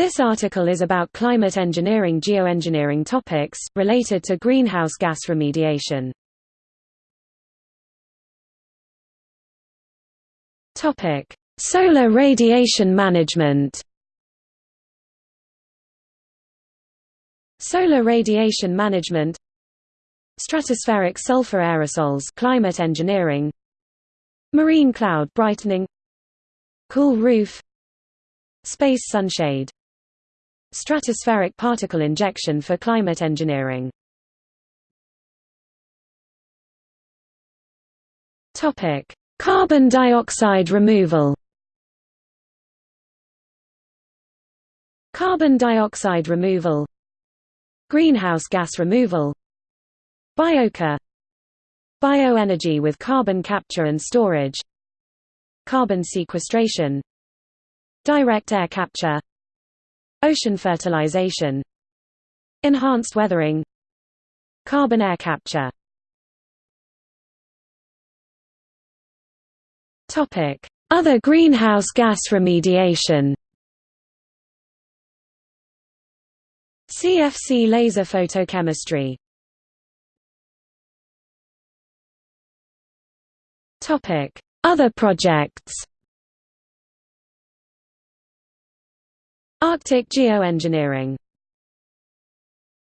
This article is about climate engineering geoengineering topics, related to greenhouse gas remediation. Solar radiation management. Solar radiation management Stratospheric sulfur aerosols climate engineering Marine cloud brightening Cool roof Space sunshade Stratospheric particle injection for climate engineering. Topic: Carbon dioxide removal. Carbon dioxide removal. Greenhouse gas removal. Biochar Bioenergy with carbon capture and storage. Carbon sequestration. Direct air capture Ocean fertilization Enhanced weathering Carbon air capture. Other greenhouse gas remediation. CFC laser photochemistry. Other projects Arctic geoengineering